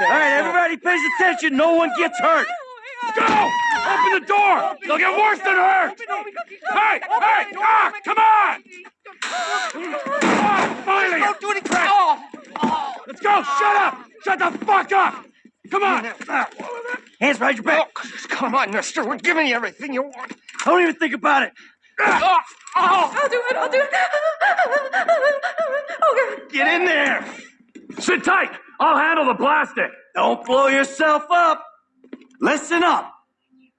All right, everybody pays attention. No one gets hurt. Go! Open the door! They'll get worse than hurt! Hey! Hey! Ah! Come on! Ah, finally! Don't do anything. Oh, Let's go! Shut up! Shut the fuck up! Come on! Hands behind your back. come on, mister. We're giving you everything you want. Don't even think about it. Oh, oh. I'll do it. I'll do it. Okay. Get in there. Sit tight! I'll handle the plastic! Don't blow yourself up. Listen up.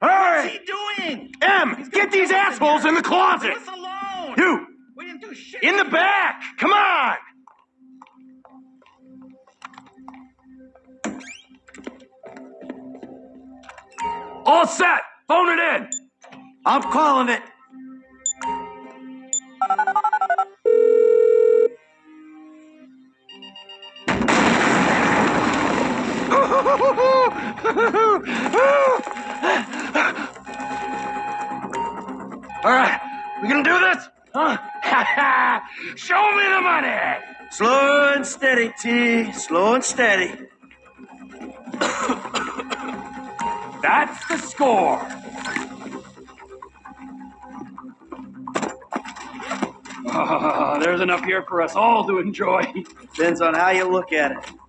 Hurry. What's he doing? M! Get these assholes in the closet! Leave us alone. You! We didn't do shit. In the back! Come on! All set! Phone it in! I'm calling it. All right, we gonna do this? Huh? Show me the money! Slow and steady, T. Slow and steady. That's the score! Ah, there's enough here for us all to enjoy. Depends on how you look at it.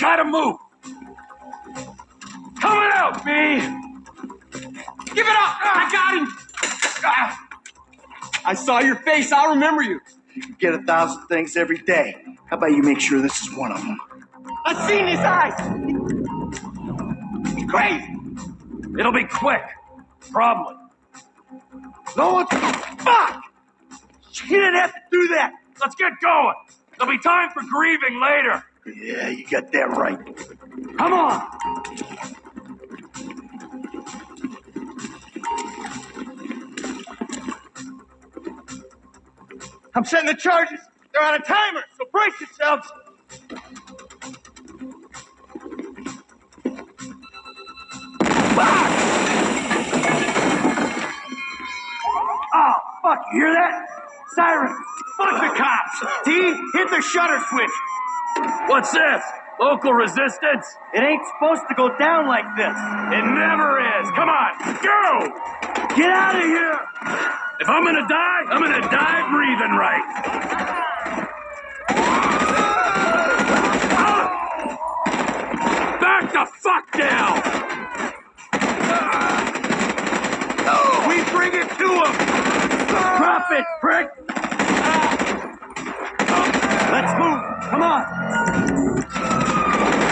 Gotta move! Coming out, B! Give it up. I got him. I saw your face. I'll remember you. You can get a thousand things every day. How about you make sure this is one of them? I've seen his eyes. He's crazy. It'll be quick. Probably. No one. Fuck! You didn't have to do that. Let's get going. There'll be time for grieving later. Yeah, you got that right. Come on. I'm setting the charges. They're on a timer, so brace yourselves. Ah! Oh, fuck, you hear that? Siren. Fuck the cops. T, hit the shutter switch. What's this? Local resistance? It ain't supposed to go down like this. It never is. Come on, go! Get out of here. If I'm gonna die, I'm gonna die breathing right. Back the fuck down! We bring it to him. Drop it, prick.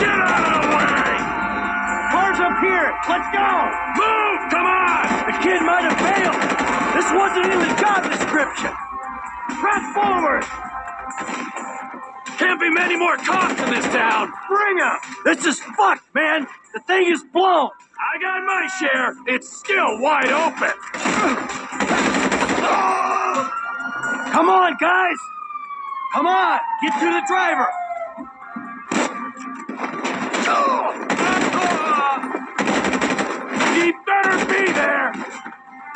Get out of the way! Cars up here. Let's go. Move! Come on! The kid might have failed. This wasn't in the job description. Press forward. Can't be many more cops in this town. Bring Bring 'em. This is fucked, man. The thing is blown. I got my share. It's still wide open. Come on, guys. Come on. Get to the driver. He better be there.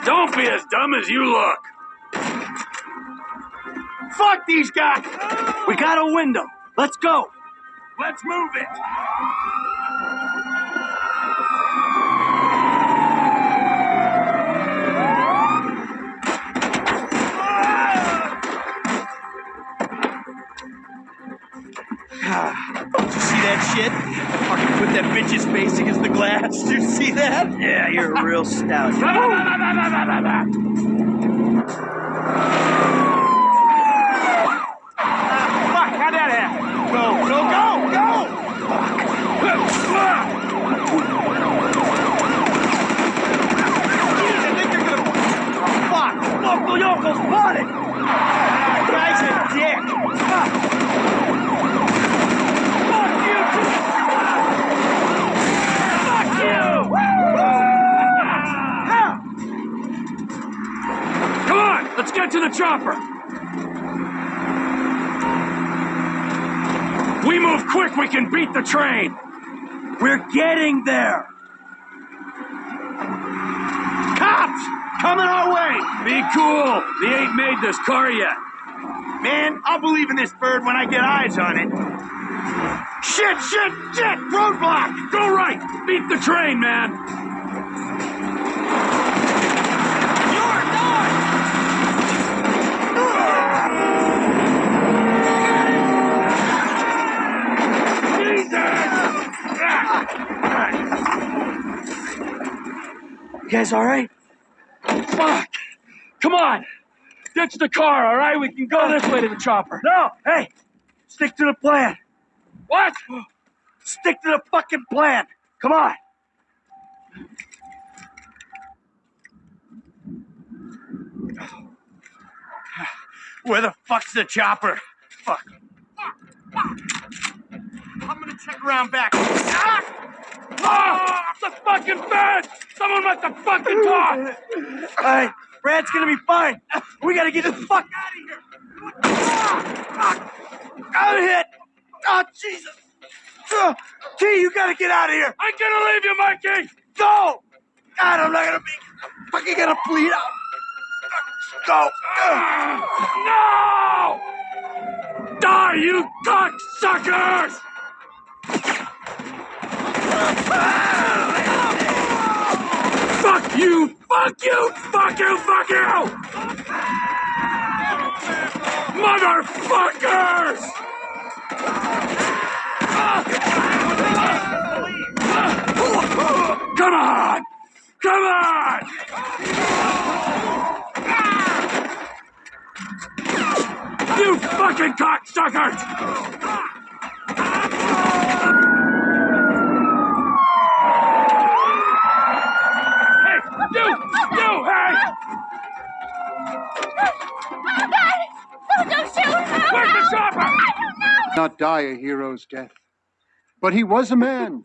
Don't be as dumb as you look. Fuck these guys. We got a window. Let's go. Let's move it. See that shit? Fucking put that bitch's face against the glass. Did you see that? Yeah, you're a real stout. Fuck, how'd that happen? Go, go, go, go! Jeez, I think they're gonna... Fuck! Local Yoko's spotted. That guy's a dick! Fuck you. Fuck you. Come on, let's get to the chopper. We we can beat the train. We're getting there. Cops coming our way. Be cool. They ain't made this car yet. Man, I'll believe in this bird when I get eyes on it. Shit, shit, shit! Roadblock! Go right! Beat the train, man! You guys all right? Fuck! Come on! Ditch the car, all right? We can go this way to the chopper. No, hey, stick to the plan. What? Stick to the fucking plan. Come on. Where the fuck's the chopper? Fuck. I'm gonna check around back. Ah! Oh, the fucking bed! Someone must have fucking talked! Hey, Brad's gonna be fine. We gotta get the fuck out of here. Ah! I'm hit. Oh, Jesus. Uh, T, you gotta get out of here. I'm gonna leave you, Mikey! Go. God, I'm not gonna be. I'm fucking gonna bleed out. Go. No! Die, you cocksuckers! Fuck you! Fuck you! Fuck you! Fuck you! Motherfuckers! Come on! Come on! You fucking cocksuckers! Hey, you! You, hey! No, don't shoot! No, Where's the no. chopper? I don't know! Not die a hero's death. But he was a man.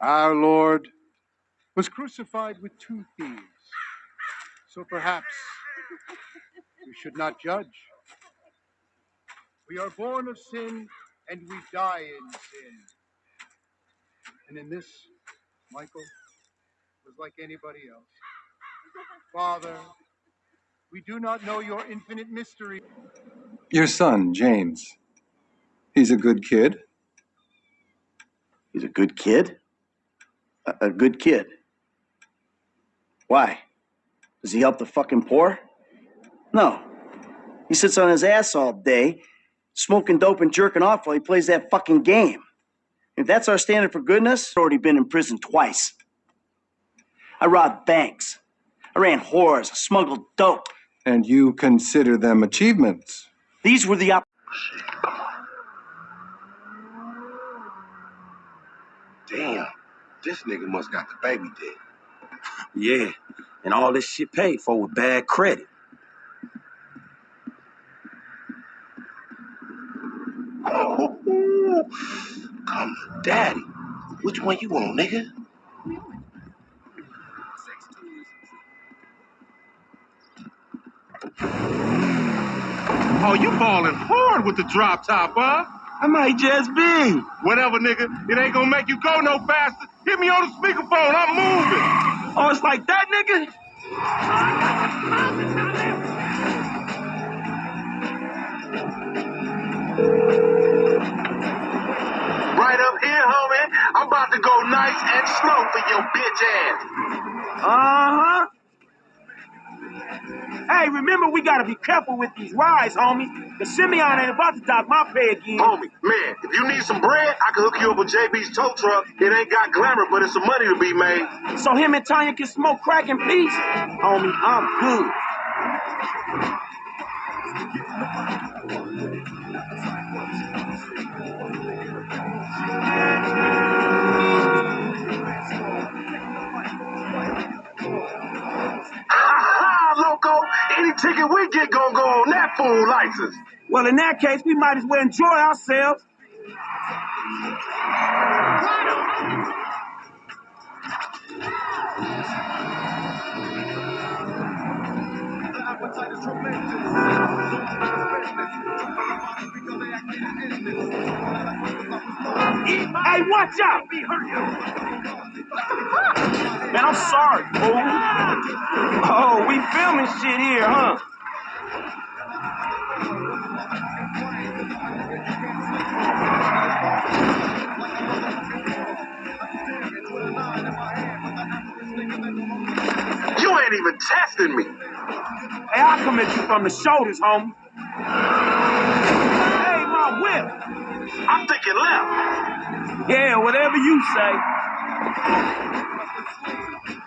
Our Lord was crucified with two thieves. So perhaps we should not judge. We are born of sin and we die in sin. And in this, Michael was like anybody else. Father, we do not know your infinite mystery. Your son, James. He's a good kid. He's a good kid? A, a good kid. Why? Does he help the fucking poor? No. He sits on his ass all day, smoking dope and jerking off while he plays that fucking game. If that's our standard for goodness, I've already been in prison twice. I robbed banks. I ran whores. I smuggled dope. And you consider them achievements. These were the op- Damn, this nigga must got the baby dead. Yeah, and all this shit paid for with bad credit. Oh, come, daddy. Which one you want, nigga? Oh, you balling hard with the drop top, huh? I might just be. Whatever, nigga. It ain't gonna make you go no faster. Hit me on the speakerphone. I'm moving. Oh, it's like that, nigga? Right up here, homie. I'm about to go nice and slow for your bitch ass. Uh-huh. Hey, remember we gotta be careful with these rides, homie. The Simeon ain't about to dock my pay again. Homie, man, if you need some bread, I can hook you up with JB's tow truck. It ain't got glamour, but it's some money to be made. So him and Tanya can smoke crack in peace? Homie, I'm good. Ha ticket we get gonna go on that fool license. Well, in that case, we might as well enjoy ourselves. Hey, watch out! Man, I'm sorry, fool. Oh, we filming shit here, huh? You ain't even testing me. Hey, I'll come at you from the shoulders, homie. Hey, my whip. I'm thinking left. Yeah, whatever you say.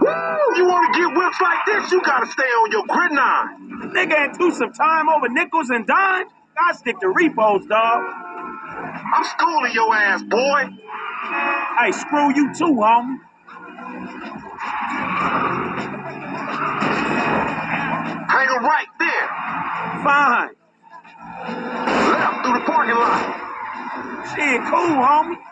Woo! You want to get whips like this, you gotta stay on your gridiron. Nigga ain't do some time over nickels and dimes. I stick to repos, dog. I'm schooling your ass, boy. Hey, screw you too, homie. Hang right there. Fine. Left through the parking lot. Shit, cool, homie.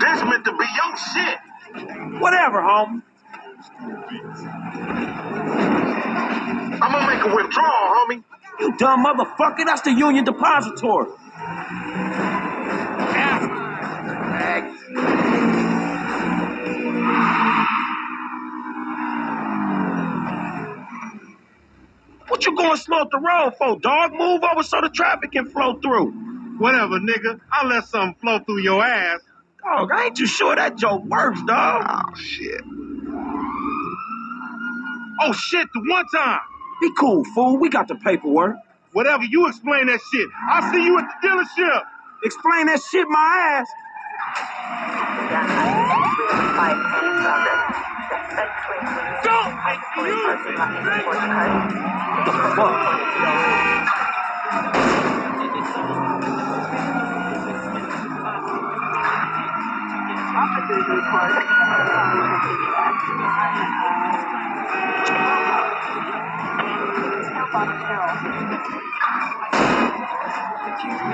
This meant to be your shit. Whatever, homie. I'm gonna make a withdrawal, homie. You dumb motherfucker. That's the Union Depository. What you going slow up the road for, dog? Move over so the traffic can flow through. Whatever, nigga. I'll let something flow through your ass. Dog, I ain't too sure that joke works, dog. Oh, shit. Oh, shit, the one time. Be cool, fool. We got the paperwork. Whatever, you explain that shit. I'll see you at the dealership. Explain that shit my ass. Fuck. Suspect at 60 miles per hour. A, uh, one obey performance car. Getting on the freeway. Suspect brought to Olympic Freeway. Downtown. Officers have lost sight of the suspect. Code 4, all units control. Hey, my car!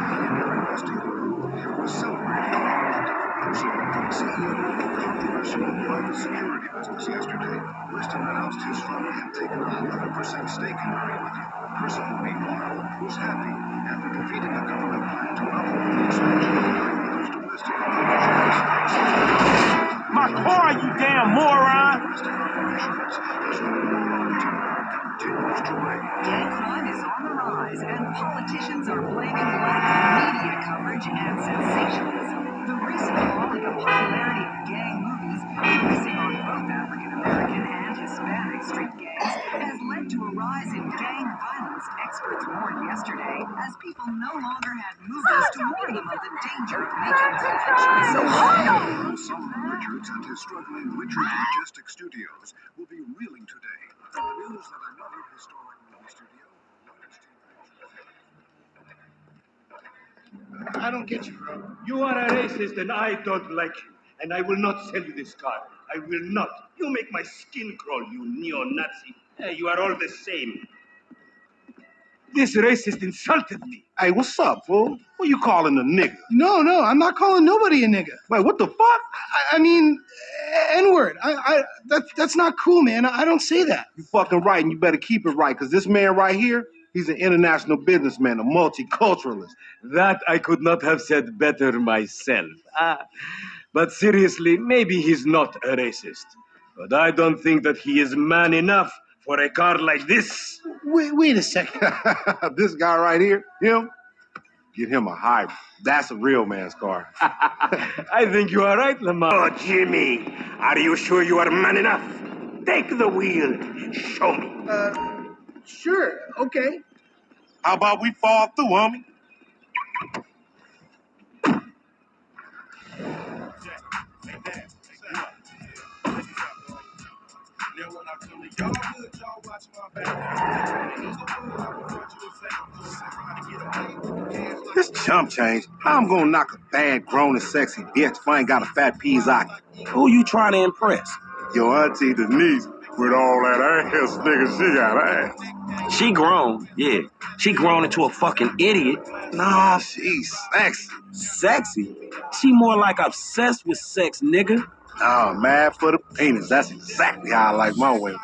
millionaire investing guru was celebrated on Monday. CEO of a controversial private security business yesterday, Weston announced his fund had taken a 11% stake in meanwhile, was happy? After defeating a government plan to the expansion of Merryweather's domestic operations. My car, you damn moron! Domestic operations as the war on terror to crime is on the rise, and politicians are blaming lack of media coverage and sensationalism. The recent popularity of gang movies, focusing on both African American and Hispanic street gangs, has led to a rise in gang violence. Experts warned yesterday, as people no longer had movies to warn them of the danger of making bad choices. Solomon Richards and his struggling Richards Majestic Studios will be reeling today news that another historic movie studio, I don't get you, bro. You are a racist and I don't like you. And I will not sell you this car. I will not. You make my skin crawl, you neo-Nazi. Eh, you are all the same. This racist insulted me. Hey, what's up, fool? Who you calling a nigga? No, no, I'm not calling nobody a nigga. Wait, what the fuck? I, I mean, N word. I, I, that, that's not cool, man. I, don't say that. You fucking right, and you better keep it right, because this man right here, he's an international businessman, a multiculturalist. That I could not have said better myself. Ah, but seriously, maybe he's not a racist. But I don't think that he is man enough for a car like this. Wait, wait a second. this guy right here, him, get him a hybrid. That's a real man's car. I think you are right, Lamar. Oh, Jimmy, are you sure you are man enough? Take the wheel and show me. Uh, sure, okay. How about we fall through, homie? This chump change. How I'm gonna knock a bad, grown and sexy bitch if I ain't got a fat Pizzaki? Who you trying to impress? Your auntie Denise, with all that ass, nigga, she got ass. She grown, yeah. She grown into a fucking idiot. Nah, she's sexy. Sexy? She more like obsessed with sex, nigga. Oh, mad for the penis. That's exactly how I like my women.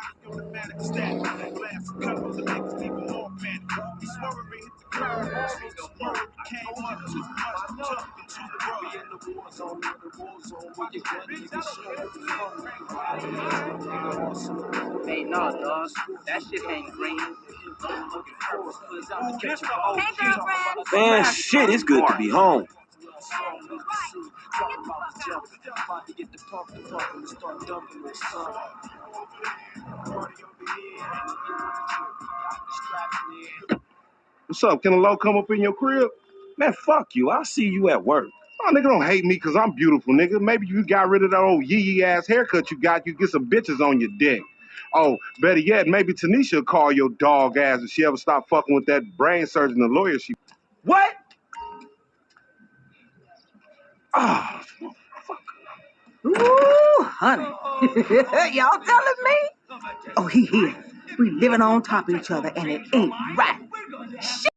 Hey, no, dog. That shit ain't green. Hey, girlfriend. Man, shit, it's good to be home. What's up? Can a low come up in your crib? Man, fuck you. I'll see you at work. Oh, nigga, don't hate me because I'm beautiful, nigga. Maybe you got rid of that old yee yee ass haircut you got, you get some bitches on your dick. Oh, better yet, maybe Tanisha will call your dog ass if she ever stop fucking with that brain surgeon, the lawyer she. What? Ah, Ooh, honey. Y'all telling me? Oh, he here. We living on top of each other, and it ain't right. Shit.